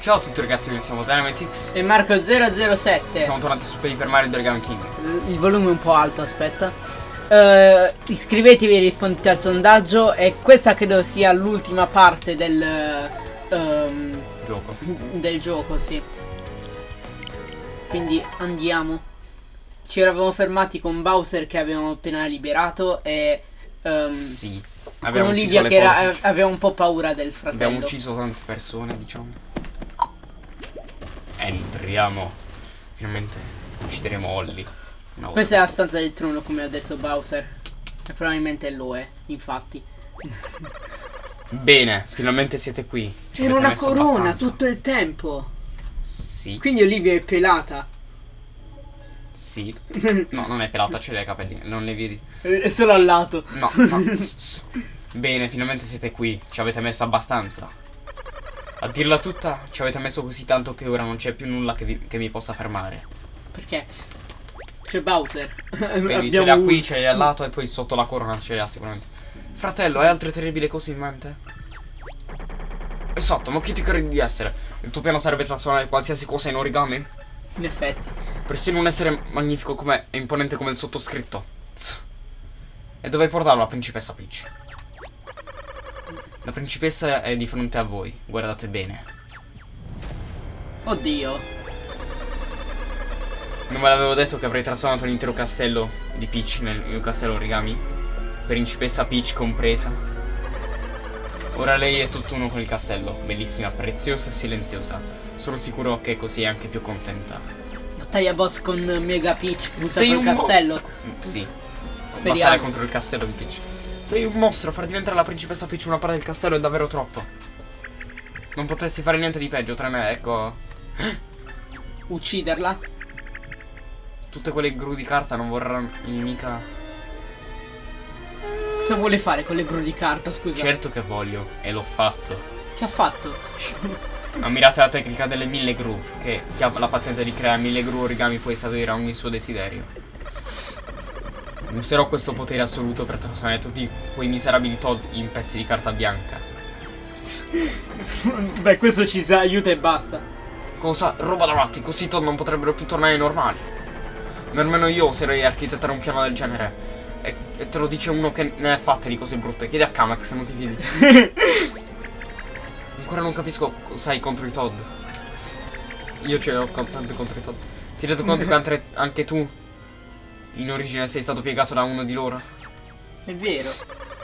Ciao a tutti ragazzi, noi siamo Dynamitix E Marco007 Siamo tornati su Paper Mario Origami King. Il volume è un po' alto, aspetta. Uh, Iscrivetevi e rispondete al sondaggio. E questa credo sia l'ultima parte del um, Gioco. Del gioco, sì. Quindi andiamo. Ci eravamo fermati con Bowser che avevamo appena liberato E um, Sì Con Olivia che era, aveva un po' paura del fratello. Abbiamo ucciso tante persone, diciamo Entriamo. Finalmente uccideremo Holly. Questa è la stanza del trono, come ha detto Bowser. E probabilmente lo è, infatti. Bene, finalmente siete qui. C'era una corona abbastanza. tutto il tempo. Sì. Quindi Olivia è pelata. Sì. No, non è pelata, c'è le capelli, non le vedi. È solo al lato. No, no. Bene, finalmente siete qui. Ci avete messo abbastanza. A dirla tutta, ci avete messo così tanto che ora non c'è più nulla che, vi, che, mi possa fermare. Perché? C'è Bowser. Vedi, ce l'ha qui, ce l'ha al lato e poi sotto la corona ce l'ha sicuramente. Fratello, hai altre terribili cose in mente? Esatto, ma chi ti credi di essere? Il tuo piano sarebbe trasformare qualsiasi cosa in origami? In effetti. Persino un essere magnifico come e imponente come il sottoscritto. Tz. E dove portarlo la principessa Peach? La principessa è di fronte a voi, guardate bene. Oddio. Non ve l'avevo detto che avrei trasformato l'intero castello di Peach nel mio castello origami? Principessa Peach compresa. Ora lei è tutt'uno con il castello, bellissima, preziosa e silenziosa. Sono sicuro che così è anche più contenta. Battaglia boss con Mega Peach butta col castello? Mostro. Sì. Speriamo. Battaglia contro il castello di Peach. Sei un mostro, far diventare la principessa Peach una parte del castello è davvero troppo. Non potresti fare niente di peggio tra me, ecco. Ucciderla? Tutte quelle gru di carta non vorranno mica... Cosa vuole fare con le gru di carta, scusa? Certo che voglio, e l'ho fatto. Che ha fatto? Ammirate la tecnica delle mille gru, che chi ha la pazienza di creare mille gru origami può esaudire ogni suo desiderio. Userò questo potere assoluto per trasformare tutti quei miserabili Todd in pezzi di carta bianca. Beh, questo ci aiuta e basta. Cosa? Roba da matti, così Todd non potrebbero più tornare normali. Nemmeno io oserei architettare un piano del genere. E, e, te lo dice uno che ne ha fatte di cose brutte. Chiedi a Kamek se non ti fidi. Ancora non capisco cosa hai contro i Todd. Io ce l'ho tante contro i Todd. Ti rendi conto che anche tu in origine sei stato piegato da uno di loro? È vero.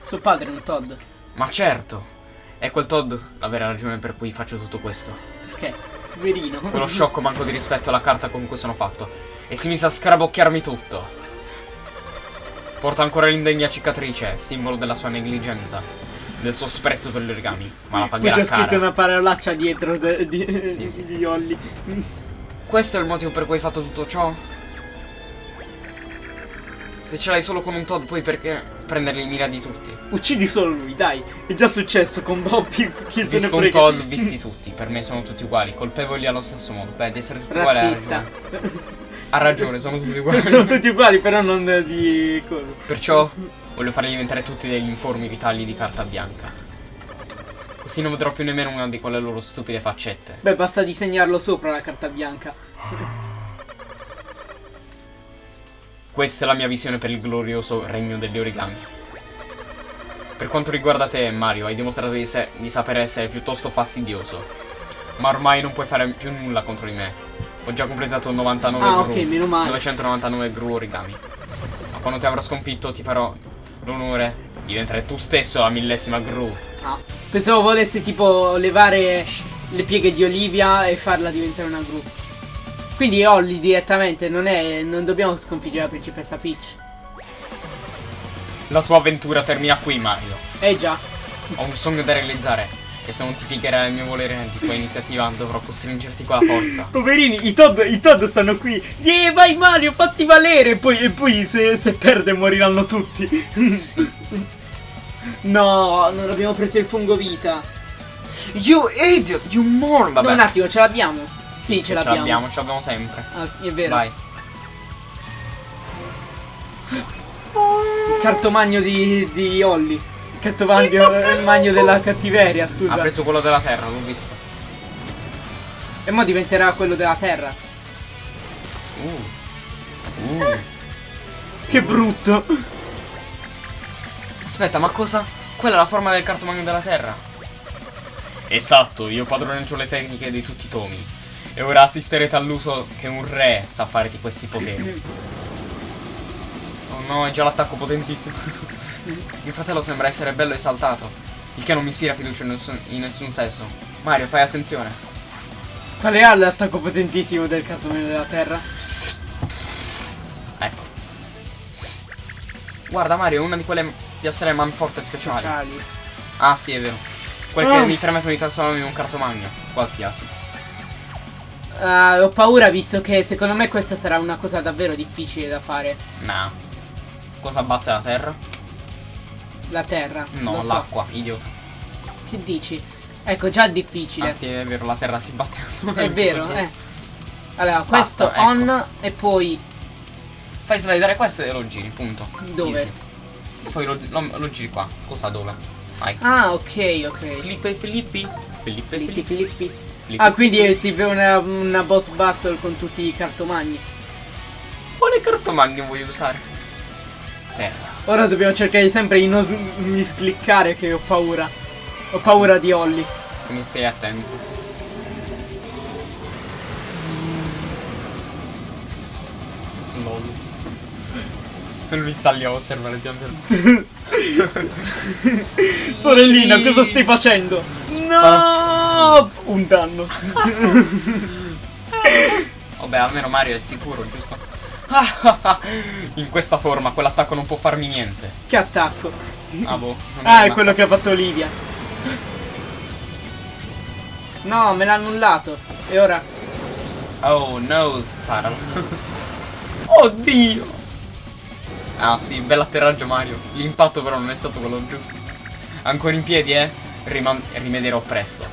Suo padre è un Todd. Ma certo. È quel Todd la vera ragione per cui faccio tutto questo. Perché? Poverino. Quello sciocco manco di rispetto alla carta con cui sono fatto. E si mise a scarabocchiarmi tutto. Porta ancora l'indegna cicatrice, simbolo della sua negligenza. Del suo sprezzo per gli origami. Ma la pagherà Poi c'è scritto una parolaccia dietro di, sì, sì. di Holly. Questo è il motivo per cui hai fatto tutto ciò? Se ce l'hai solo con un Todd, poi perché prenderli in mira di tutti? Uccidi solo lui, dai. È già successo con Bobby. Chi se Visto un Todd, visti tutti. Per me sono tutti uguali. Colpevoli allo stesso modo. Beh, di essere tutti Razzista. uguali. Ha ragione, sono tutti uguali. sono tutti uguali, però non di cosa. Perciò voglio farli diventare tutti degli informi ritagli di carta bianca. Così non vedrò più nemmeno una di quelle loro stupide faccette. Beh, basta disegnarlo sopra la carta bianca. Questa è la mia visione per il glorioso regno degli origami. Per quanto riguarda te, Mario, hai dimostrato di, di saper essere piuttosto fastidioso. Ma ormai non puoi fare più nulla contro di me. Ho già completato 99 ah, gru, ok, meno male. 999 gru origami. Ma quando ti avrò sconfitto ti farò l'onore di diventare tu stesso la millesima gru. Ah, pensavo volessi tipo levare le pieghe di Olivia e farla diventare una gru. Quindi Holly direttamente non è. non dobbiamo sconfiggere la principessa Peach. La tua avventura termina qui, Mario. Eh già. Ho un sogno da realizzare. E se non ti piegherai il mio volere di tua iniziativa, dovrò costringerti con la forza. Poverini, i Todd, i Todd stanno qui. Yeah, vai Mario, fatti valere. E poi, e poi se, se perde moriranno tutti. Sì. no, non abbiamo preso il fungo vita. You idiot, you moron, vabbè. No, un attimo, ce l'abbiamo. Sì, ce l'abbiamo. Ce l'abbiamo, ce l'abbiamo sempre. Ah, è vero. Vai. Il cartomagno di, di Holly. Il cartomagno il magno della cattiveria, scusa. Ha preso quello della terra, l'ho visto. E mo diventerà quello della terra. Uh. Uh. Che brutto. Aspetta, ma cosa? Quella è la forma del cartomagno della Terra. Esatto, io padroneggio le tecniche di tutti i tomi. E ora assisterete all'uso che un re sa fare di questi poteri. Oh no, è già l'attacco potentissimo. Mio fratello sembra essere bello esaltato. Il che non mi ispira fiducia in nessun, in nessun senso. Mario, fai attenzione. Quale ha l'attacco potentissimo del cartone della terra? Ecco. Guarda Mario, è una di quelle piastre manforte speciali. Speciali. Ah sì, è vero. Quelle Ah. che mi permettono di trasformarmi in un cartomagno. Qualsiasi. Ah, ho paura visto che secondo me questa sarà una cosa davvero difficile da fare. Nah. Cosa batte la terra? La terra. No, lo so. l'acqua, idiota. Che dici? Ecco, già difficile. Ah sì, è vero, la terra si batte da sola. È vero, eh. Allora, questo ecco. on e poi Fai slidare questo e lo giri, punto. Dove? Easy. E poi lo, lo- lo giri qua. Cosa dove? Vai. Ah, ok, ok. Filippo e Filippi. Filippo e Filippi, Filippi. Ah, quindi è tipo una, una boss battle con tutti i cartomagni. Quale cartomagno vuoi usare? Terra. Ora dobbiamo cercare sempre di non miscliccare che ho paura. Ho paura di Holly. Quindi stai attento. Lui sta lì a osservare pian piano. Sorellina, cosa stai facendo? No! Un danno. Vabbè, almeno Mario è sicuro, giusto? In questa forma quell'attacco non può farmi niente. Che attacco. Ah boh. non Ah, è quello che ha fatto Olivia. No, me l'ha annullato. E ora? Oh no, sparalo. Oddio. Ah sì, bell'atterraggio Mario. L'impatto però non è stato quello giusto. Ancora in piedi, eh? Riman- rimederò presto.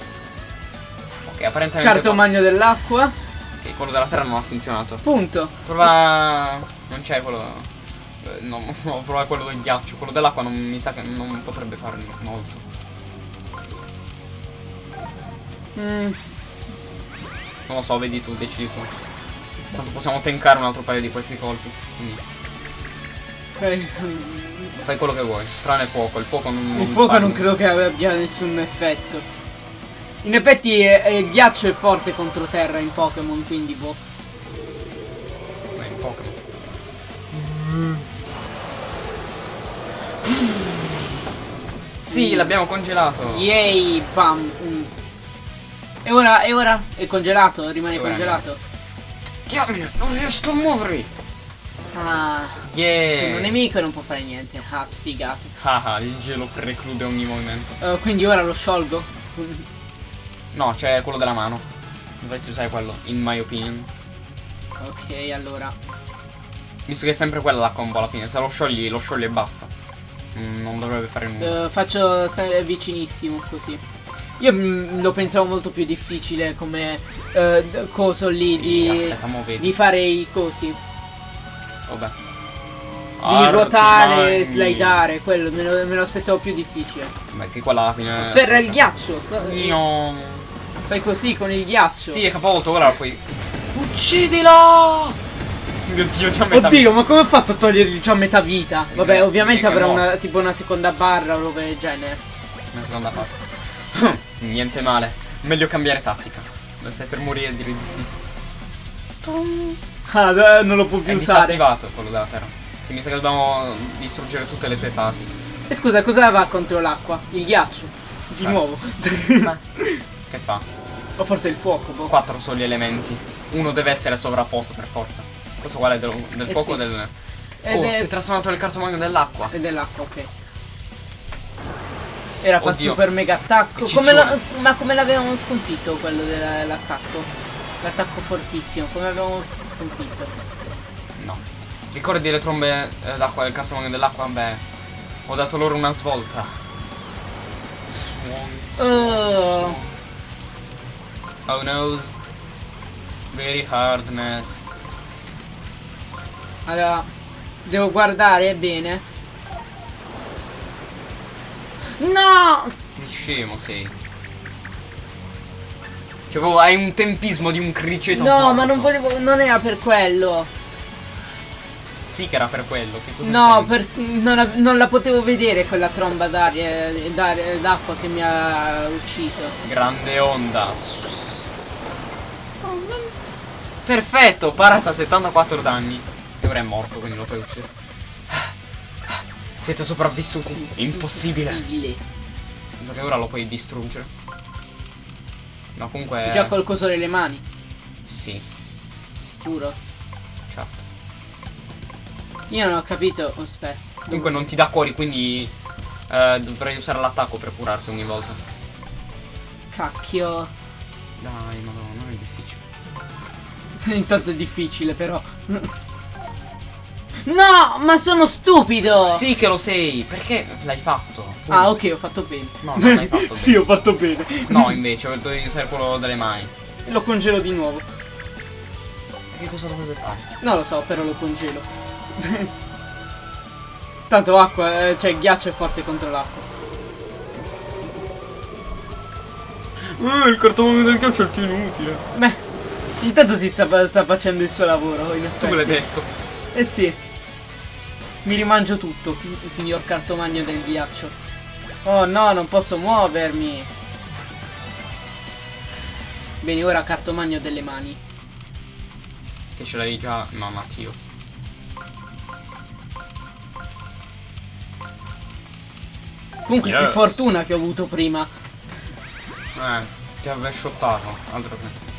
Ok, apparentemente... Cartomagno dell'acqua. Ok, quello della terra non ha funzionato. Punto. Prova... Non c'è quello... eh, No, no, prova quello del ghiaccio. Quello dell'acqua non mi sa che non potrebbe fare molto. Mm, Non lo so, vedi tu, decidi tu. Tanto possiamo tankare un altro paio di questi colpi. Quindi ok. fai quello che vuoi. Tranne fuoco. Il fuoco non... Il fuoco non credo che abbia nessun effetto. In effetti eh, eh, il ghiaccio è forte contro terra in Pokémon, quindi boh. Ma è in Pokémon. Sì, l'abbiamo congelato. Yay, bam. mm. E ora, e ora? È congelato? Rimane E congelato? Diamine, non riesco a muovermi. Ah, Yeah. un nemico non può fare niente. Ah, sfigato. Ah, ah, il gelo preclude ogni movimento. Eh, quindi ora lo sciolgo? No, c'è quello della mano. Dovresti usare quello, in my opinion. ok, allora. Visto che è sempre quella la combo alla fine. Se lo sciogli, lo sciogli e basta. Mm, non dovrebbe fare nulla. Eh, faccio vicinissimo così. Io mm, lo pensavo molto più difficile come d- coso lì Sì, di, aspetta, di fare i cosi. Vabbè. Di ruotare, Artimagni. slidare, quello me lo, me lo aspettavo più difficile. Beh, che quella alla fine. Ferra il ghiaccio, so- Io. fai così con il ghiaccio. Sì, è capovolto, ora puoi. Uccidila! Mio dio, già metà. Oddio, ma come ho fatto a togliergli già metà vita? Vabbè, Eh, ovviamente avrà una, tipo una seconda barra o roba del genere. Nella seconda fase. Niente male. Meglio cambiare tattica. Non stai per morire e dire di sì. Ah, eh, non lo può È più usare. disattivato quello della terra. Sì, mi sa che dobbiamo distruggere tutte le sue fasi. E scusa, cosa va contro l'acqua? Il ghiaccio. Di Ah. nuovo. Ma che fa? o forse il fuoco, boh. Quattro sono gli elementi. Uno deve essere sovrapposto per forza. Questo quale del, del Eh fuoco sì. del. Ed oh, è- si è trasformato nel cartomagno dell'acqua. E dell'acqua, ok. Era fa super mega attacco. Come la- ma come l'avevamo sconfitto quello dell'attacco? L'attacco fortissimo, come f- sconfitto? No. Ricordi le trombe eh, d'acqua del cartomagno dell'acqua? Beh. Ho dato loro una svolta. Suon, suon, Oh. suon. Oh no's. Very hardness. Allora, devo guardare bene. No! Che scemo sei. Cioè, proprio hai un tempismo di un criceto. No, ma non volevo. Non era per quello. Sì, che era per quello. No, per, non, la- non la potevo vedere quella tromba d'aria d'acqua che mi ha ucciso. Grande onda. Perfetto, parata 74 danni. E ora è morto, quindi lo puoi uccidere. Siete sopravvissuti. Impossibile. Impossibile. Sa che ora lo puoi distruggere. No, comunque. Già qualcosa nelle mani, Sì, sicuro. certo. Io non ho capito. Aspetta. Comunque non ti dà cuori, quindi. eh, dovrei usare l'attacco per curarti ogni volta. Cacchio. Dai, madonna, non è difficile. Intanto è difficile, però. no, ma sono stupido. Sì che lo sei, perché l'hai fatto? Ah, ok, ho fatto bene. No, non l'hai fatto sì, ho fatto bene. No, invece, dovevi usare quello delle mani. Lo congelo di nuovo. E che cosa dovete fare? Non lo so, però lo congelo. Tanto acqua, eh, cioè ghiaccio è forte contro l'acqua. Uh, il cartone del ghiaccio è il più inutile. Beh, intanto si sta, sta facendo il suo lavoro. In Tu effetti. me l'hai detto. Eh sì. Mi rimangio tutto, signor cartomagno del ghiaccio. Oh no, non posso muovermi. Bene, ora cartomagno delle mani. Che ce l'hai già. No, Matteo. Comunque, che Yes. fortuna che ho avuto prima. Eh, ti avrei shottato. Altro che.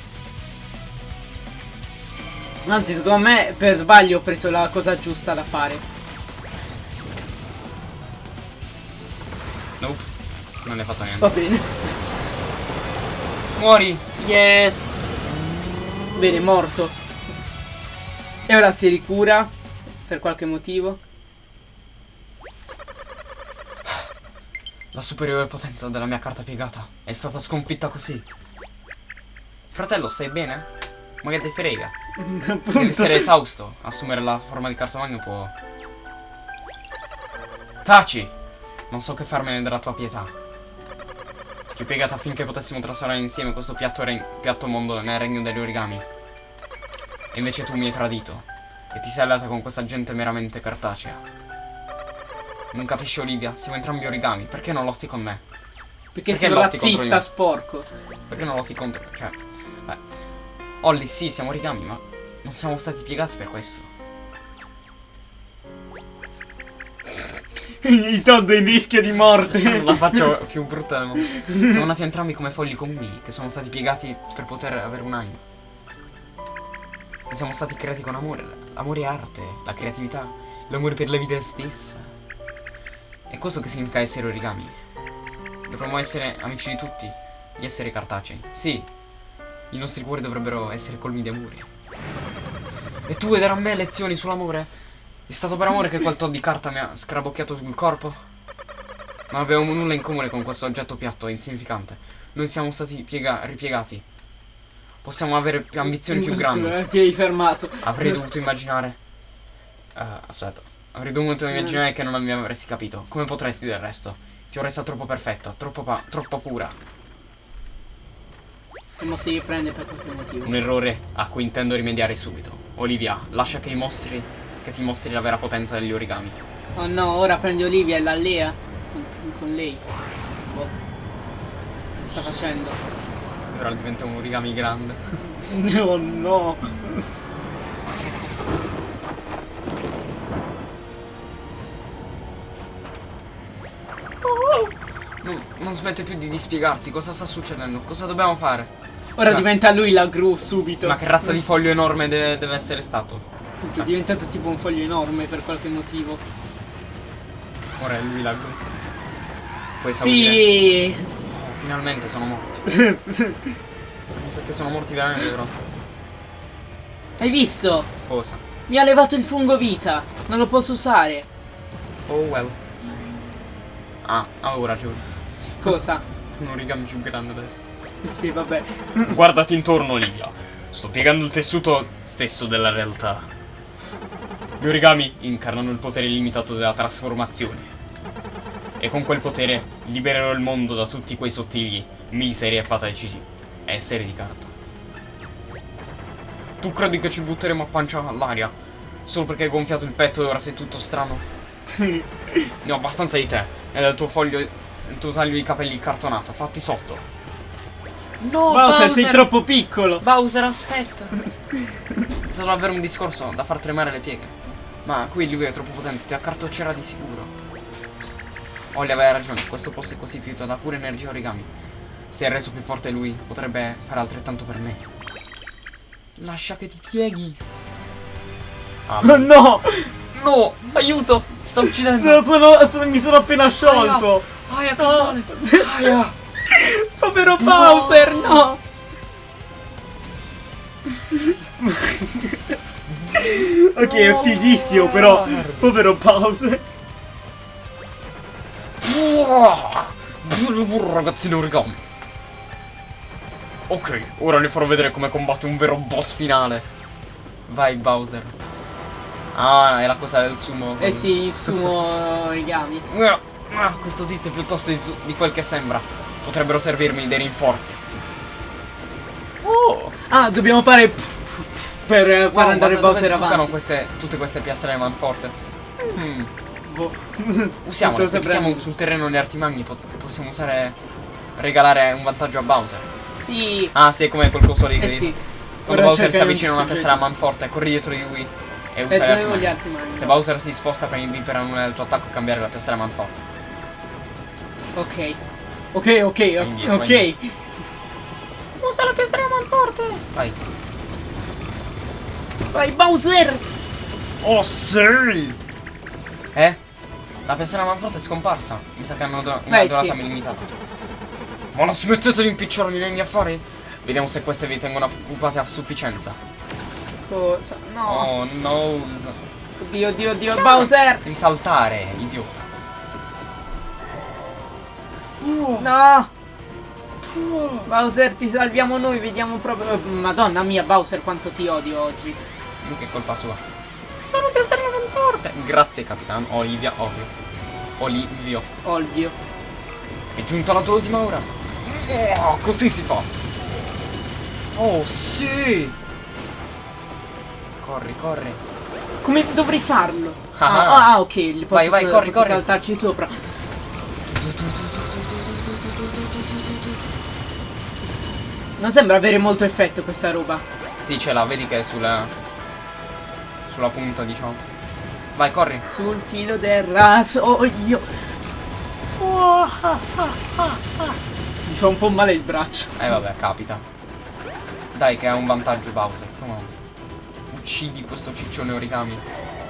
Anzi, secondo me per sbaglio ho preso la cosa giusta da fare. Nope. Non hai fatto niente. Va bene. Muori. Yes. Bene, morto. E ora si ricura per qualche motivo. La superiore potenza della mia carta piegata è stata sconfitta così. Fratello, stai bene? Ma che te frega? Devi essere esausto. Assumere la forma di cartomagno può. Taci! Non so che farmene della tua pietà. Ti ho piegato affinché potessimo trasformare insieme questo piatto, piatto mondo nel regno degli origami. E invece tu mi hai tradito. E ti sei alleata con questa gente meramente cartacea. Non capisci Olivia? Siamo entrambi origami. Perché non lotti con me? Perché, Perché di razzista sporco. Perché non lotti contro? Cioè. Beh. Olli, sì, siamo origami, ma non siamo stati piegati per questo. I Todd in rischio di morte. Non la faccio più brutta. Siamo nati entrambi come fogli comuni, che sono stati piegati per poter avere un animo. E siamo stati creati con amore. Amore e arte, la creatività, l'amore per la vita stessa. È questo che significa essere origami. Dovremmo essere amici di tutti, gli esseri cartacei. Sì, i nostri cuori dovrebbero essere colmi di amore. E tu vuoi me lezioni sull'amore? È stato per amore che quel tot di carta mi ha scarabocchiato sul corpo? Non abbiamo nulla in comune con questo oggetto piatto e insignificante. Noi siamo stati piega- ripiegati. Possiamo avere più ambizioni più grandi. scusa, Ti hai fermato. Avrei dovuto immaginare. Eh, aspetta. Avrei dovuto immaginare che non mi avresti capito. Come potresti del resto? Ti ho resa troppo perfetta, troppo, troppo pura. E mo si riprende per qualche motivo. Un errore a cui intendo rimediare subito. Olivia, lascia che, i mostri, che ti mostri la vera potenza degli origami. Oh no, ora prendi Olivia e l'allea con, con lei. Boh. Che sta facendo? Ora diventa un origami grande. Oh no. Non, non smette più di dispiegarsi. Cosa sta succedendo? Cosa dobbiamo fare? Ora Sì. diventa lui la gru subito. Ma che razza di foglio enorme deve, deve essere stato? È diventato tipo un foglio enorme per qualche motivo. Ora è lui la. Puoi. Sì. Oh, finalmente sono morti. Mi sa che sono morti veramente però. Hai visto? Cosa? Mi ha levato il fungo vita. Non lo posso usare. Oh well. Ah, avevo ragione. Cosa? Un origami più grande adesso. Sì, vabbè. Guardati intorno, Olivia. Sto piegando il tessuto stesso della realtà. Gli origami incarnano il potere illimitato della trasformazione. E con quel potere libererò il mondo da tutti quei sottili, miseri e patetici È serie di carta. Tu credi che ci butteremo a pancia all'aria? Solo perché hai gonfiato il petto e ora sei tutto strano? ne ho abbastanza di te e del tuo foglio, il tuo taglio di capelli cartonato. Fatti sotto. No, Bowser, sei troppo piccolo. Bowser, aspetta. È stato davvero un discorso da far tremare le pieghe. Ma qui lui è troppo potente, ti accartoccerà di sicuro. Olli aveva ragione, questo posto è costituito da pura energia origami. Se è reso più forte lui, potrebbe fare altrettanto per me. Lascia che ti pieghi. Ah, Oh no! no, aiuto, ti sta uccidendo. Sono- sono- mi sono appena sciolto. Aia, che No. male. Aia. Povero Bowser, no! ok, è fighissimo, però. Povero Bowser. Ragazzino origami. Ok, ora le farò vedere come combatte un vero boss finale. Vai Bowser. Ah, è la cosa del sumo. Eh sì, il sumo origami. Ah, questo tizio è piuttosto di, di quel che sembra. Potrebbero servirmi dei rinforzi. Oh! Ah, dobbiamo fare. Per far Wow, andare da dove Bowser avanti. queste, tutte queste piastre manforte? Hmm. Boh. Usiamole, se sul terreno gli artimagni pot- possiamo usare... Regalare un vantaggio a Bowser. Sì. Ah, sì, come quel coso lì. Eh sì. Quando Ora Bowser si avvicina a un una testa soggetto. manforte, corri dietro di lui e E usa gli dovevo gli artimagni. altri mani. Se Bowser si sposta prendi per annullare il tuo attacco e cambiare la piastra manforte. Ok. Ok, ok, indietro, ok. Usa la piastra manforte. Vai. Vai, Bowser! Oh, sì! Eh? La piastra manforte è scomparsa. Mi sa che hanno do- una Beh, durata sì. limitata. Ma la smettete di impicciarmi nei miei affari? Vediamo se queste vi tengono occupate a sufficienza. Cosa? No. Oh, nose. Oddio, oddio, oddio, Bowser! Devi saltare, idiota. No! Bowser, ti salviamo noi, vediamo proprio. Madonna mia, Bowser, quanto ti odio oggi. È colpa sua. Sono piastrella manforte. Grazie, capitano. Olivia, ovvio. Olivio. Odio. È giunta la tua ultima ora. Oh, così si fa. Oh, sì. Corri, corri. Come dovrei farlo? Ah. Ah, ah, ok, li posso, Vai, vai, corri, posso corri. saltarci sopra. Non sembra avere molto effetto questa roba. Sì, ce l'ha, vedi che è sulla. Sulla punta, diciamo. Vai, corri. Sul filo del rasoio. Mi fa un po' male il braccio. Eh, vabbè, capita. Dai, che ha un vantaggio Bowser. Come on. Uccidi questo ciccione origami.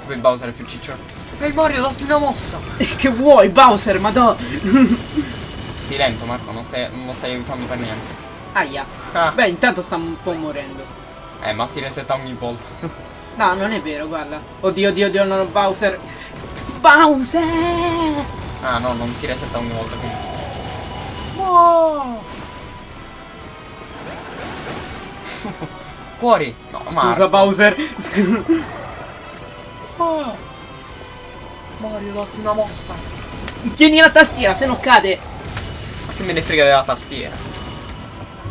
Poi Bowser è più ciccione. Ehi Mario, datti una mossa! che vuoi, Bowser? Madonna. Sei lento, Marco, non stai, non lo stai aiutando per niente. Aia. Ah. Beh, intanto sta un po' morendo. Eh, ma si resetta ogni volta. No, non è vero, guarda. Oddio, oddio, oddio, no, Bowser. Bowser! ah, no, non si resetta ogni volta, quindi. Fuori! No, Scusa, Marco. Bowser. Mario, datti una mossa. Tieni la tastiera, se no cade. Ma che me ne frega della tastiera?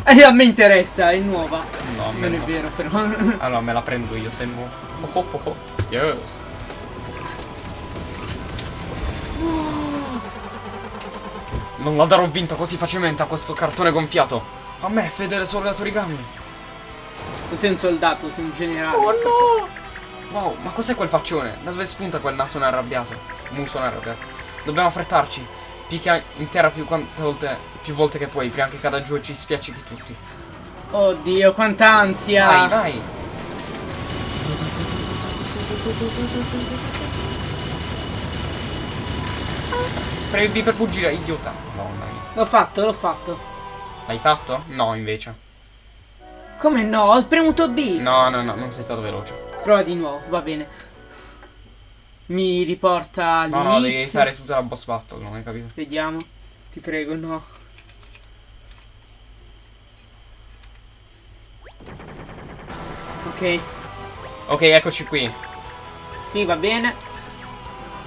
Eh, a me interessa, è nuova. No, Non è no. vero, però. Allora me la prendo io se no. Oh, oh, oh, oh. Yes. Non la darò vinta così facilmente a questo cartone gonfiato. A me, fedele soldato origami. sei un soldato, sei un generale. Oh no! Wow, ma cos'è quel faccione? Da dove spunta quel naso arrabbiato? Muso arrabbiato. Dobbiamo affrettarci. Picchia in terra più, quante volte, più volte che puoi, prima che cada giù e ci spiaccichi tutti. Oddio, quanta ansia. Vai, vai! Premi per fuggire, idiota. Mamma mia. L'ho fatto, l'ho fatto. L'hai fatto? No, invece. Come no? Ho premuto B. No, no, no, non sei stato veloce. Prova di nuovo, va bene. Mi riporta all'inizio. No, no, devi fare tutta la boss battle, non hai capito? Vediamo. Ti prego, no. Ok. Ok, eccoci qui. Sì, va bene.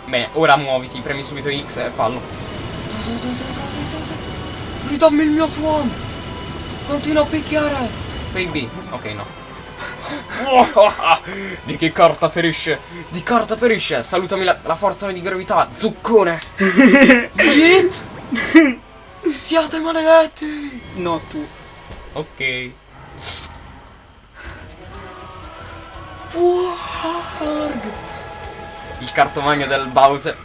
Bene, ora muoviti, premi subito X e fallo. Ridammi il mio suono! Continua a picchiare! Baby. Ok, no. Di che carta ferisce? Di carta ferisce! Salutami la, la forza di gravità, zuccone! Yeet! Siate maledetti! No, tu. Ok. Warg! Il cartomagno del Bowser.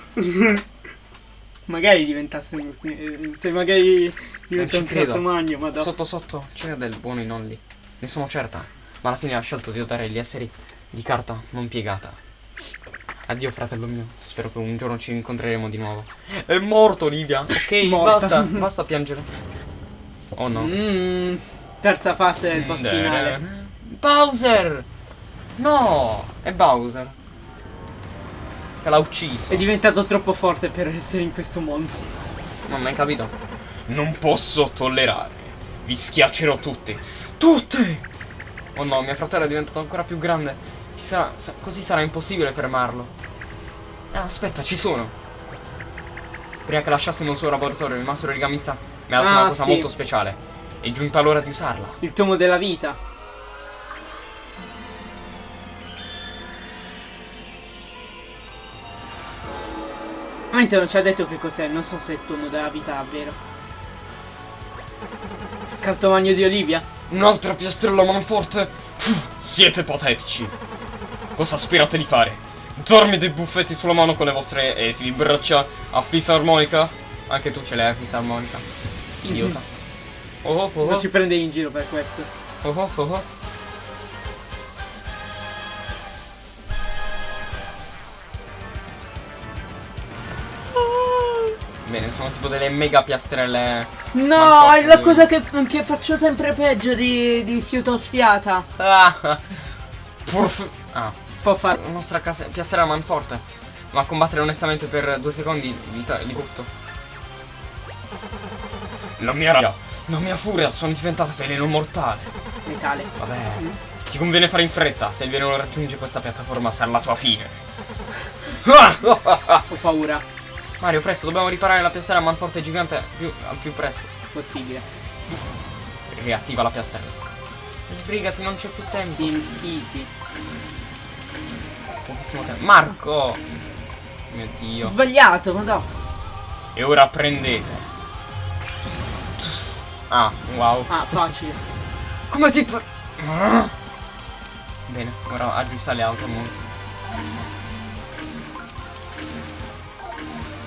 Magari diventasse un... eh, Se magari diventa un cartomagno, ma. Sotto sotto c'era del buono in Only. Ne sono certa. Ma alla fine ha scelto di usare gli esseri di carta non piegata. Addio fratello mio. Spero che un giorno ci incontreremo di nuovo. È morto Olivia. Ok, Morta. basta. Basta piangere. Oh no. Mm, terza fase del boss finale. Bowser! No! È Bowser. Che l'ha ucciso. È diventato troppo forte per essere in questo mondo. Non hai capito? Non posso tollerare. Vi schiaccerò tutti. Tutti! Oh no, mio fratello è diventato ancora più grande. Ci sarà, sa- così sarà impossibile fermarlo. Eh, aspetta, ci sono. Prima che lasciassimo il suo laboratorio, il mastro origamista mi ha dato Ah, una cosa sì. molto speciale. È giunta l'ora di usarla. Il tomo della vita. Veramente non ci ha detto che cos'è, non so se è il tomo della vita davvero. Cartomagno di Olivia? Un'altra piastrella manforte? Pff, siete patetici. Cosa sperate di fare? Darmi dei buffetti sulla mano con le vostre esili braccia a fisarmonica? Anche tu ce l'hai a fisarmonica. Idiota. Oh oh oh Non oh. ci prende in giro per questo. oh, oh, oh, tipo delle mega piastrelle. No, è la cosa che, che faccio sempre peggio di, di fiuto sfiata. Ah. Purf- ah. Può fare. La nostra casa- piastrella manforte. Ma combattere onestamente per due secondi li, ta- li butto. La mia rabbia, la mia furia sono diventate veleno mortale. Metale. Vabbè, ti conviene fare in fretta. Se il veleno raggiunge questa piattaforma sarà la tua fine. Ho paura. Mario, presto, dobbiamo riparare la piastrella manforte gigante più, al più presto. Possibile. Riattiva la piastrella. Sbrigati, non c'è più tempo. Sims easy. Pochissimo tempo. Marco! Mio dio. Sbagliato, ma no. E ora prendete. Ah, wow. Ah, facile. Come ti. Bene, ora aggiusta le auto molto.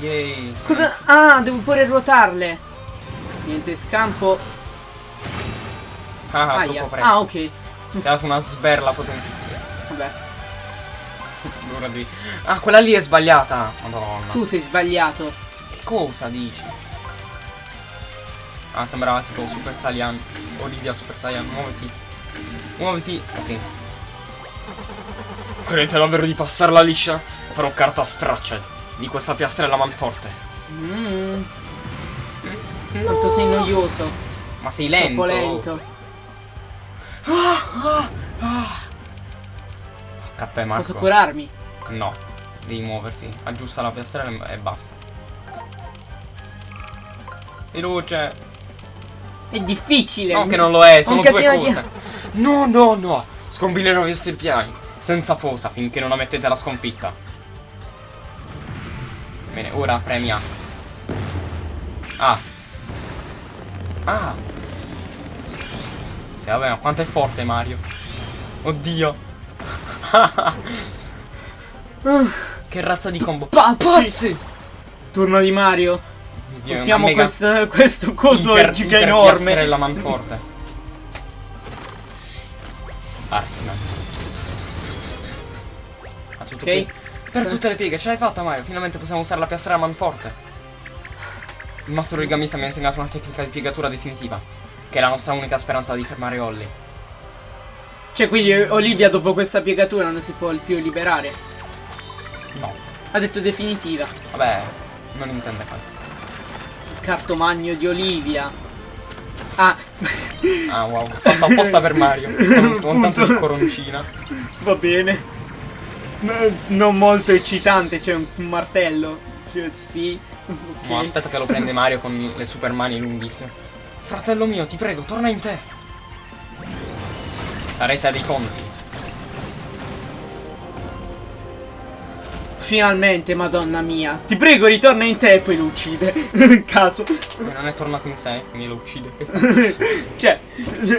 Yay. Cosa? Ah, devo pure ruotarle. Niente scampo. Ah, Aia. troppo presto. Ah, ok. Ti ha dato una sberla potentissima. Vabbè. Ora devi- Ah, quella lì è sbagliata. Madonna. Tu sei sbagliato. Che cosa dici? Ah, sembrava tipo Super Saiyan. Olivia Super Saiyan, muoviti. Muoviti. Ok. Credete davvero di passarla liscia? Farò carta straccia di questa piastrella manforte. Mm. Quanto sei noioso. Ma sei lento. Troppo lento. A te, Marco. Posso curarmi? No, devi muoverti. Aggiusta la piastrella e basta. Veloce. È difficile. No, che non lo è, sono due casino di- cose. No, no, no. Scombinerò i vostri piani. Senza posa finché non ammettete la sconfitta. Bene, ora premia. Ah. Ah. Sì, vabbè, ma quanto è forte Mario. Oddio. che razza di combo. Pazzi! Turno di Mario. Oddio, Possiamo mega questo, questo coso inter- giga interpiastrella enorme. manforte. Artiman. Ah, tutto Ok. qui. Per tutte le pieghe, ce l'hai fatta Mario, finalmente possiamo usare la piastrella manforte. Il mastro origamista mi ha insegnato una tecnica di piegatura definitiva, che è la nostra unica speranza di fermare Holly. Cioè, quindi Olivia dopo questa piegatura non si può più liberare. No, Ha detto definitiva. vabbè, non intende quello. Il cartomagno di Olivia. Ah, Ah, wow, fatto apposta per Mario, con, con tanto di coroncina. va bene. No- Non molto eccitante, c'è un martello. Cioè, sì. Ok. No, aspetta che lo prende Mario con le super mani lunghissime. Fratello mio, ti prego, torna in te. La resa dei conti. Finalmente, madonna mia. Ti prego, ritorna in te e poi lo uccide. Caso. Non è tornato in sé, quindi lo uccide. cioè,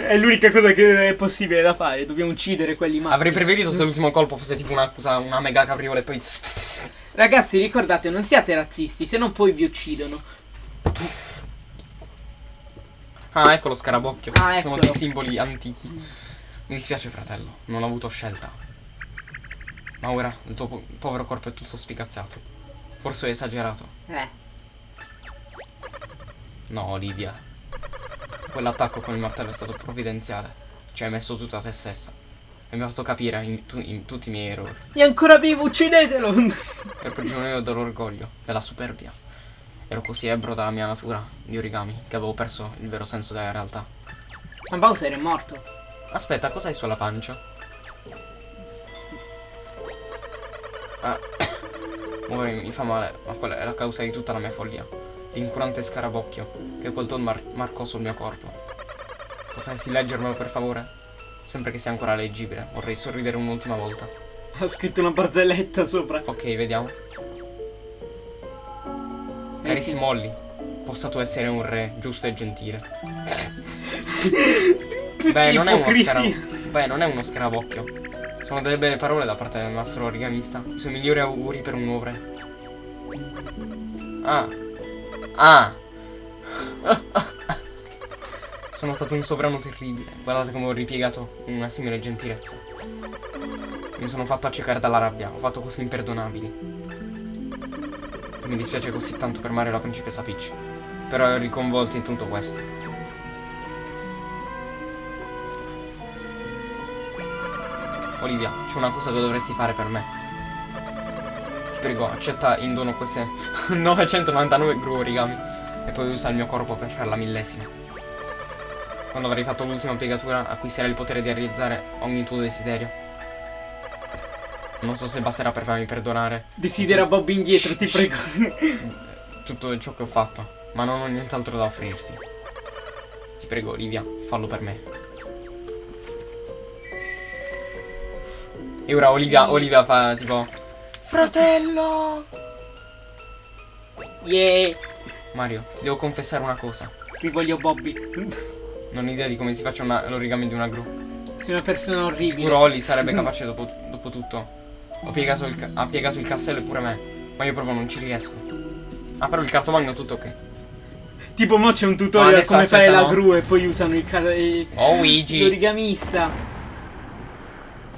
è l'unica cosa che è possibile da fare. Dobbiamo uccidere quelli matti. Avrei preferito se l'ultimo colpo fosse tipo una, cosa- una mega capriola e poi... Ragazzi, ricordate, non siate razzisti, se no poi vi uccidono. Ah, ecco lo scarabocchio. Ah, Sono eccolo. dei simboli antichi. Mi dispiace, fratello, non ho avuto scelta. Ma ora il tuo po- povero corpo è tutto spigazzato. Forse ho esagerato. Eh. No, Olivia. Quell'attacco con il martello è stato provvidenziale. Ci hai messo tutta te stessa. E mi ha fatto capire in, tu- in tutti i miei errori. È ancora vivo, uccidetelo! Ero prigioniero dell'orgoglio, della superbia. Ero così ebbro dalla mia natura di origami che avevo perso il vero senso della realtà. Ma Bowser è morto. Aspetta, cos'hai sulla pancia? Ah. Mi fa male, ma quella è la causa di tutta la mia follia. L'incurante scarabocchio che quel ton mar- marcò sul mio corpo. Potresti leggermelo per favore? Sempre che sia ancora leggibile, vorrei sorridere un'ultima volta. Ha scritto una barzelletta sopra. Ok, vediamo. Eh, Carissimo Olli, possa tu essere un re giusto e gentile. Beh, non. Beh, non è uno scarabocchio. Sono delle belle parole da parte del mastro origamista. I suoi migliori auguri per un nuovo re. Ah. Ah. Sono stato un sovrano terribile. Guardate come ho ripiegato una simile gentilezza. Mi sono fatto accecare dalla rabbia. Ho fatto cose imperdonabili. Mi dispiace così tanto per Mario la principessa Peach. Però ero riconvolto in tutto questo. Olivia, c'è una cosa che dovresti fare per me. Ti prego, accetta in dono queste 999 gru origami e poi usa il mio corpo per fare la millesima. Quando avrai fatto l'ultima piegatura, acquisterai il potere di realizzare ogni tuo desiderio. Non so se basterà per farmi perdonare Desidera Bob indietro, ti prego. tutto ciò che ho fatto, ma non ho nient'altro da offrirti. Ti prego, Olivia, fallo per me. E ora Olivia, Sì. Olivia fa tipo Fratello! Yeah. Mario, ti devo confessare una cosa. Ti voglio Bobby. Non ho idea di come si faccia l'origami di una gru. Sei una persona orribile. Sicuro Olli sarebbe capace dopo, dopo tutto. Ho piegato il, ha piegato il castello e pure me. Ma io proprio non ci riesco. Ah, però il cartomagno tutto ok. Tipo mo c'è un tutorial come fare aspetta, la no. gru e poi usano il il- Oh, Luigi! l'origamista.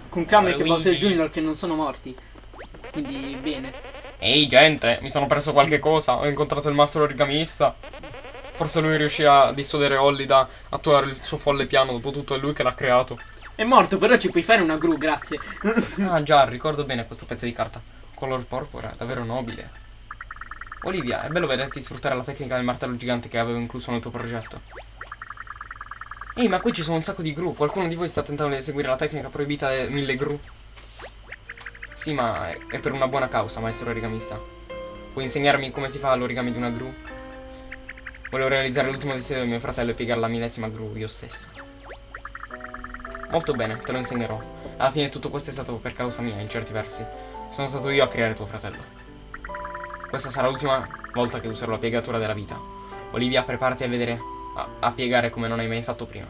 Con Kamek e Bowser. Jr. che non sono morti. Quindi bene. Ehi gente, mi sono perso qualche cosa. Ho incontrato il mastro origamista. Forse lui riuscirà a dissuadere Olli da attuare il suo folle piano. Dopotutto è lui che l'ha creato. È morto, però ci puoi fare una gru, grazie. Ah già, ricordo bene questo pezzo di carta. Color porpora, davvero nobile. Olivia, è bello vederti sfruttare la tecnica del martello gigante che avevo incluso nel tuo progetto. Ehi, ma qui ci sono un sacco di gru. Qualcuno di voi sta tentando di eseguire la tecnica proibita delle mille gru? Sì, ma è- è per una buona causa, maestro origamista. Puoi insegnarmi come si fa l'origami di una gru? Volevo realizzare l'ultimo desiderio di mio fratello e piegare la millesima gru io stessa. Molto bene, te lo insegnerò. Alla fine tutto questo è stato per causa mia, in certi versi. Sono stato io a creare tuo fratello. Questa sarà l'ultima volta che userò la piegatura della vita. Olivia, preparati a vedere, a, a piegare come non hai mai fatto prima.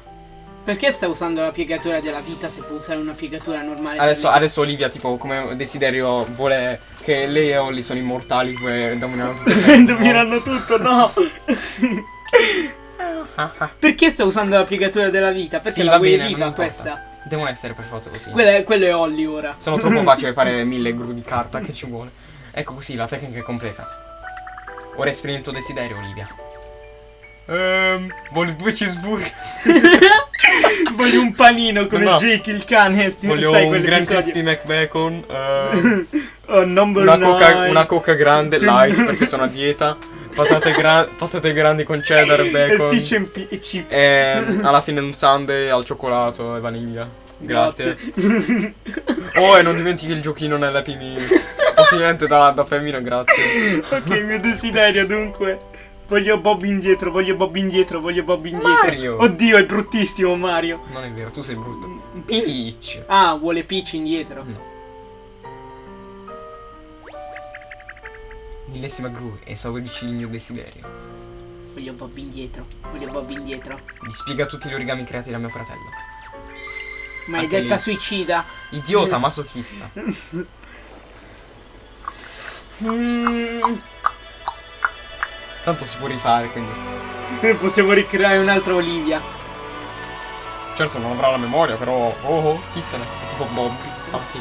Perché sta usando la piegatura della vita se può usare una piegatura normale? Adesso, adesso Olivia, tipo, come desiderio, vuole che lei e Olli sono immortali e dominano tutto. Domineranno tutto, no! Perché sta usando la piegatura della vita? Perché Sì, la vuoi bene, viva questa? Devono essere per forza così. Quello è, quello è Holly ora. Sono troppo facile fare mille gru di carta che ci vuole. Ecco così, la tecnica è completa. Ora esprimi il tuo desiderio, Olivia. Ehm, voglio due cheeseburger. Voglio un panino come No. Jake il cane. Voglio sai, un Grand? Crispy McBacon. ehm, Oh, una, coca, una coca grande, light, perché sono a dieta. Patate, gra- patate grandi con cheddar, E bacon. fish and pi- e chips. E alla fine un sundae al cioccolato e vaniglia. Grazie. Grazie. Oh, e non dimentichi il giochino nell'Happy Meal. Possibilmente da, da femmina, grazie. ok, il mio desiderio dunque. Voglio Bob indietro, voglio Bob indietro, voglio Bob indietro. Mario! Oddio, è bruttissimo Mario. Non è vero, tu sei brutto. Peach. Ah, vuole Peach indietro. No. Millesima gru, esaurici il mio desiderio. Voglio Bob indietro, voglio Bob indietro. Gli spiega tutti gli origami creati da mio fratello. Maledetta lì. suicida. Idiota, masochista. Mm, Tanto si può rifare, quindi. possiamo ricreare un'altra Olivia. Certo non avrà la memoria, però. Oh, oh chi se ne. È tipo Bobby. Ok.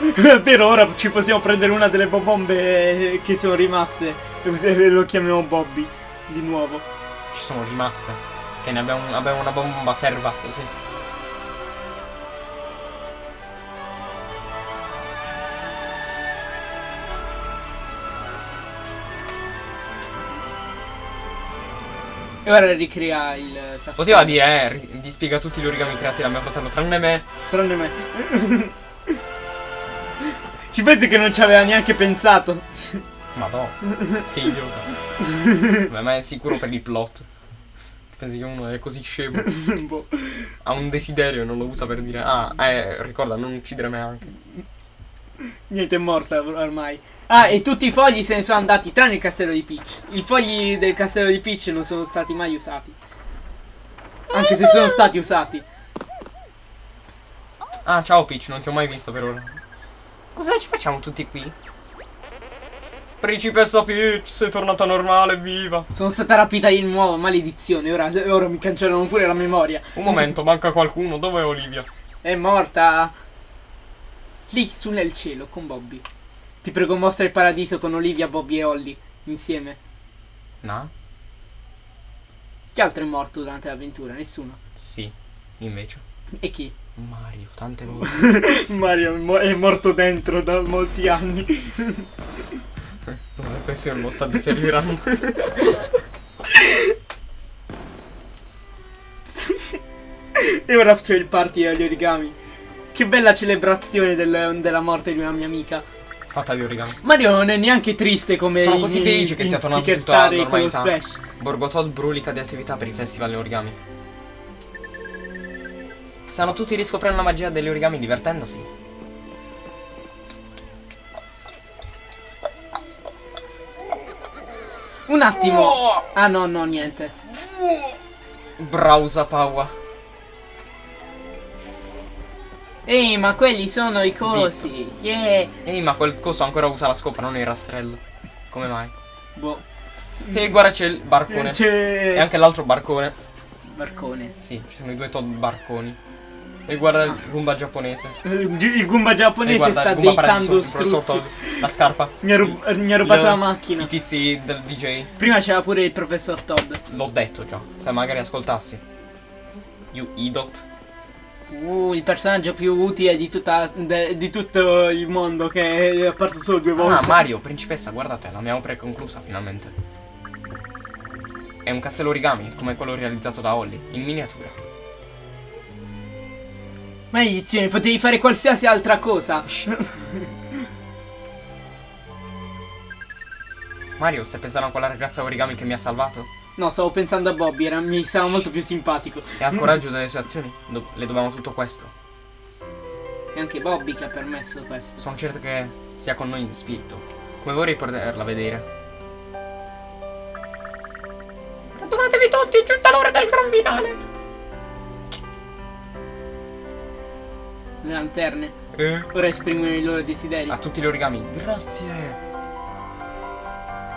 per ora ci possiamo prendere una delle bombe che sono rimaste. E lo chiamiamo Bobby. Di nuovo. Ci sono rimaste. Che ne abbiamo, abbiamo una bomba serva, così. E ora ricrea il castello. Poteva dire, eh, ri- gli spiega tutti gli origami creati da mio fratello, tranne me. Tranne me. Ci pensi che non ci aveva neanche pensato? Madonna, che idiota. Beh, ma è sicuro per il plot. Pensi che uno è così scemo? Boh. Ha un desiderio e non lo usa per dire, ah, eh, ricorda, non uccidere me anche. Niente, è morta ormai. Ah, e tutti i fogli se ne sono andati, tranne il castello di Peach. I fogli del castello di Peach non sono stati mai usati. Anche se sono stati usati. Ah, ciao Peach, non ti ho mai visto per ora. Cosa ci facciamo tutti qui? Principessa Peach, sei tornata normale, viva. Sono stata rapita di nuovo, maledizione. Ora, ora mi cancellano pure la memoria. Un momento, manca qualcuno. Dov'è Olivia? È morta. Lì su nel cielo con Bobby. Ti prego, mostra il paradiso con Olivia, Bobby e Holly insieme. No? Chi altro è morto durante l'avventura? Nessuno. Sì, invece. E chi? Mario, tante volte. Mario è mo- è morto dentro da molti anni. La depressione lo sta deteriorando. E ora c'è il party agli origami. Che bella celebrazione del- della morte di una mia amica. Fatta di origami. Mario non è neanche triste come Sono così felice che sia tornato tutto lo normalità. splash. Borgotod brulica di attività per i festival di origami. Stanno tutti riscoprendo la magia degli origami divertendosi. Un attimo. Ah no, no, niente. Brausa Paua. Ehi, ma quelli sono i cosi. Yeah. Ehi, ma quel coso ancora usa la scopa, non il rastrello. Come mai? Boh. E guarda c'è il barcone. C'è E anche l'altro barcone. barcone. Sì, ci sono i due Todd barconi. E guarda il Goomba giapponese. Il Goomba giapponese guarda sta deitando Paradiso, il professor struzzi. Todd. La scarpa. Mi ha, rub- mi ha rubato la macchina. I tizi del DJ. Prima c'era pure il professor Todd. L'ho detto già. Se magari ascoltassi. You idiot. Uh, il personaggio più utile di, tutta, de- di tutto il mondo che è apparso solo due volte. Ah, Mario, principessa, guardate, l'abbiamo preconclusa finalmente. È un castello origami, come quello realizzato da Holly, in miniatura. Maledizione, potevi fare qualsiasi altra cosa. Mario, stai pensando a quella ragazza origami che mi ha salvato? No, stavo pensando a Bobby, era, mi stava molto più simpatico. E ha il coraggio delle sue azioni? Do- le dobbiamo tutto questo. È anche Bobby che ha permesso questo. Sono certo che sia con noi in spirito. Come vorrei poterla vedere. Radunatevi tutti, è giunta l'ora del gran finale. Le lanterne. Eh? Ora esprimono i loro desideri. A tutti gli origami. Grazie.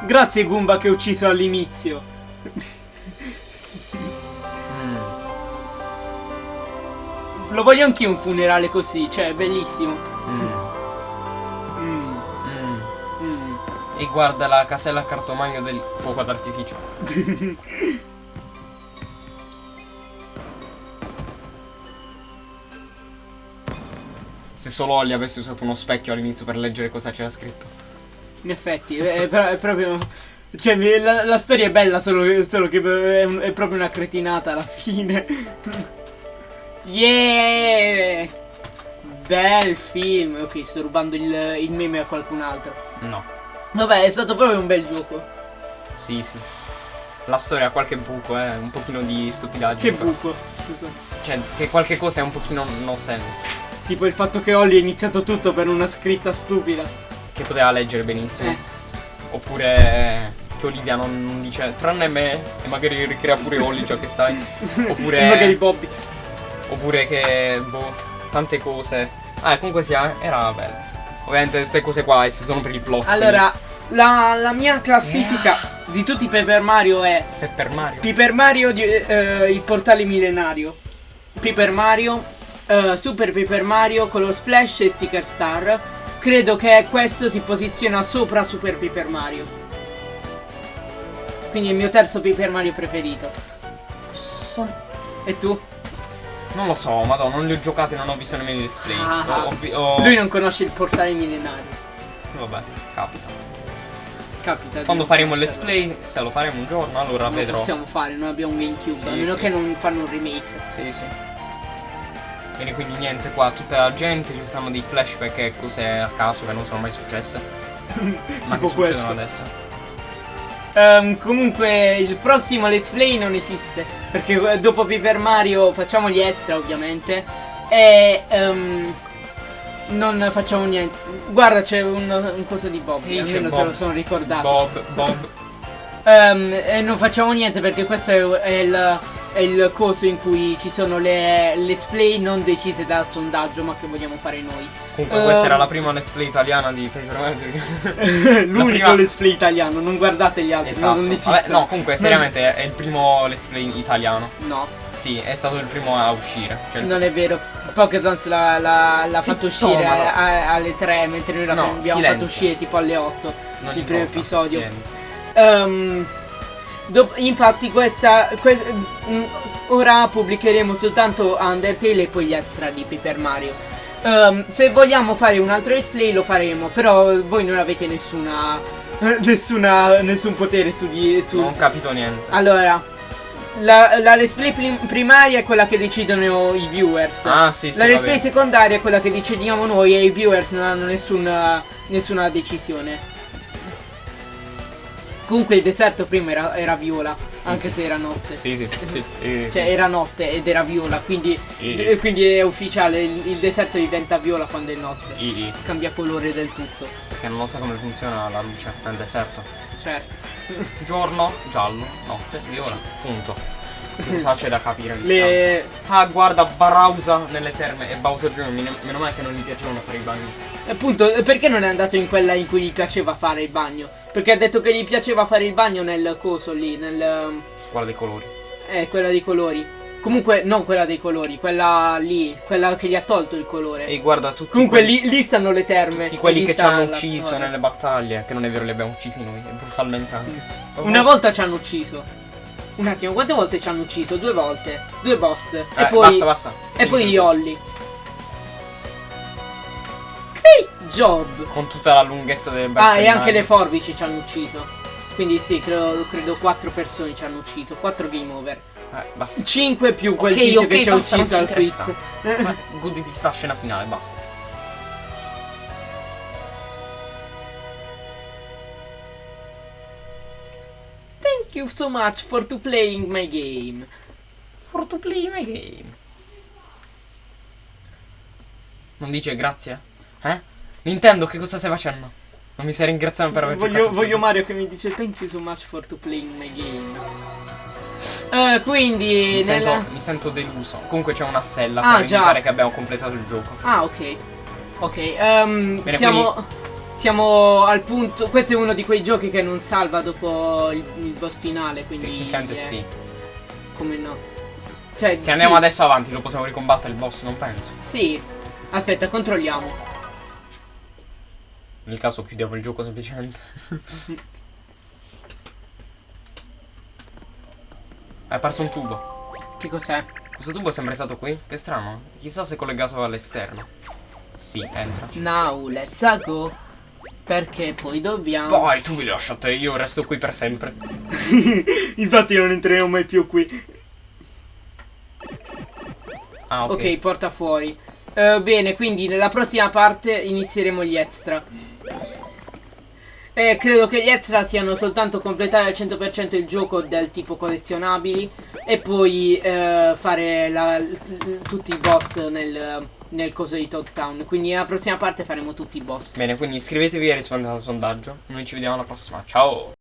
Grazie Goomba che ho ucciso all'inizio. Mm. Lo voglio anch'io un funerale così, cioè è bellissimo. Mm. E guarda la casella a cartomagno del fuoco d'artificio. Se solo Olly avesse usato uno specchio all'inizio per leggere cosa c'era scritto. In effetti, è, è- è proprio. Cioè, la, la storia è bella, solo, solo che è, un- è proprio una cretinata alla fine. yeah! Bel film. Ok, sto rubando il, il meme a qualcun altro. No. Vabbè, è stato proprio un bel gioco. Sì, sì. La storia ha qualche buco, eh, un pochino di stupidaggine. Che però. buco, scusa. Cioè, che qualche cosa è un pochino no sense. Tipo il fatto che Ollie ha iniziato tutto per una scritta stupida. Che poteva leggere benissimo. Eh. Oppure che Olivia non, non dice tranne me e magari ricrea pure Olli già che stai. Oppure. Magari Bobby. Oppure che. Boh. Tante cose. Ah, comunque sia, era bello. Ovviamente queste cose qua si sono per il plot. Allora, la, la mia classifica di tutti i Paper Mario è quindi- Per Mario. Paper Mario di- eh, il portale millenario. Paper Mario, eh, Super Paper Mario con lo Splash e Sticker Star. Credo che questo si posiziona sopra Super Paper Mario. Quindi è il mio terzo Paper Mario preferito. E tu? Non lo so, madonna, non li ho giocati, non ho visto nemmeno i let's play. Ah. Ho- ho ho- Lui non conosce il portale millenario. Vabbè, capita. Capita. Quando faremo il let's play, se lo faremo un giorno, allora Non vedrò. possiamo fare, non abbiamo un GameCube. Sì, a meno sì. che non fanno un remake. Sì, sì. Bene, quindi niente, qua tutta la gente, ci stanno dei flashback e cose a caso che non sono mai successe. Ma Tipo che succedono questo. adesso? Ehm, comunque il prossimo let's play non esiste perché eh, dopo Paper Mario facciamo gli extra ovviamente e ehm, non facciamo niente. Guarda c'è un, un coso di Bob, c'è almeno se Bob. lo sono ricordato. Bob, Bob. Ehm, e non facciamo niente perché questo è, è il, è il coso in cui ci sono le let's play non decise dal sondaggio ma che vogliamo fare noi. Comunque Ehm. questa era la prima let's play italiana di Paper Mario. L'unico prima- let's play italiano, non guardate gli altri, esatto. non Vabbè, esistono. no, comunque seriamente è il primo let's play italiano. No. Sì, è stato il primo a uscire. Cioè, il- Non è vero, Pokédance l'ha, l'ha- l'ha fatto uscire no. a- a- alle 3, mentre noi la No, fatto uscire tipo alle 8. non il primo episodio. silenzio. Ehm, dop- infatti questa, quest- mm, ora pubblicheremo soltanto Undertale e poi gli extra di Paper Mario. Ehm, se vogliamo fare un altro let's play lo faremo, però voi non avete nessuna nessuna nessun potere su di su Non capito niente. Allora la, la let's play prim- primaria è quella che decidono i viewers. Ah, sì, sì. La let's va play bene. secondaria è quella che decidiamo noi e i viewers non hanno nessuna, nessuna decisione. Comunque il deserto prima era, era viola, Sì, anche sì. se era notte. Sì, sì. sì. Cioè era notte ed era viola, quindi, d- quindi è ufficiale, il, il deserto diventa viola quando è notte. i- Cambia colore del tutto. Perché non lo sa come funziona la luce nel deserto. Certo. Giorno, giallo, notte, viola. Punto. Cosa c'è da capire Le... Ah, guarda, Barausa nelle terme e Bowser Jr. Meno male che non gli piacevano fare i bagni. Appunto, perché non è andato in quella in cui gli piaceva fare il bagno? Perché ha detto che gli piaceva fare il bagno nel coso lì, nel... Quella dei colori. Eh, quella dei colori. Comunque, non quella dei colori, quella lì, quella che gli ha tolto il colore. E guarda, tutti Comunque quelli, lì, lì stanno le terme. tutti quelli che ci hanno ucciso nelle battaglie. Che non è vero, li abbiamo uccisi noi. Brutalmente anche. Una volta ci hanno ucciso. Un attimo, quante volte ci hanno ucciso? Due volte. Due boss. Eh, e poi. basta, basta. E poi questo. Olli. Great job! Con tutta la lunghezza del Ah, e anche le forbici ci hanno ucciso. Quindi sì, credo, credo quattro persone ci hanno ucciso. Quattro game over. Eh, basta. 5 più quel Ok, tizio ok, che ci ha ucciso ci al quiz. Goditi sta scena finale, basta. Thank you so much for to playing my game. For to play my game. Non dice grazie? Eh? Nintendo, che cosa stai facendo? Non mi stai ringraziando per aver Voglio, voglio? Mario che mi dice thank you so much for to playing my game. Eh, quindi mi, nella... sento, mi sento deluso. Comunque c'è una stella Ah, per già. che abbiamo completato il gioco. Ah, ok. Ok, ehm, Bene, siamo... Siamo al punto... Questo è uno di quei giochi che non salva dopo il, il boss finale, quindi... Tecnicamente eh, sì. Come no? Cioè, Se andiamo sì, adesso avanti lo possiamo ricombattere il boss, non penso. Sì. Aspetta, controlliamo. Nel caso chiudiamo il gioco semplicemente. È apparso un tubo. Che cos'è? Questo tubo è sempre stato qui? Che strano. Chissà se è collegato all'esterno. Sì, entra. Now, let's go. Perché poi dobbiamo... Poi tu mi lascia a te, io resto qui per sempre. Infatti non entreremo mai più qui. Ah, ok. Ok, porta fuori. Eh, bene, quindi nella prossima parte inizieremo gli extra. E credo che gli extra siano soltanto completare al 100% il gioco del tipo collezionabili e poi eh, fare la- tutti i boss nel, nel coso di Todd Town. Quindi nella prossima parte faremo tutti i boss. Bene, quindi iscrivetevi e rispondete al sondaggio. Noi ci vediamo alla prossima. Ciao!